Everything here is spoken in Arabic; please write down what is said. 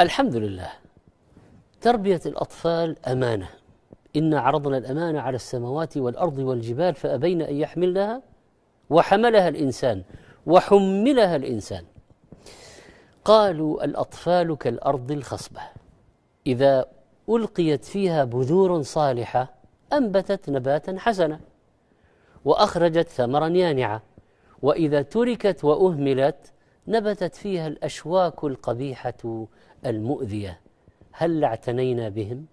الحمد لله تربية الأطفال أمانة. إنا عرضنا الأمانة على السماوات والأرض والجبال فأبين أن يحملنها وحملها الإنسان وحملها الإنسان. قالوا الأطفال كالأرض الخصبة. إذا ألقيت فيها بذور صالحة أنبتت نباتا حسنا وأخرجت ثمرا يانعا. وإذا تركت وأهملت نبتت فيها الأشواك القبيحة المؤذية. هل اعتنينا بهم؟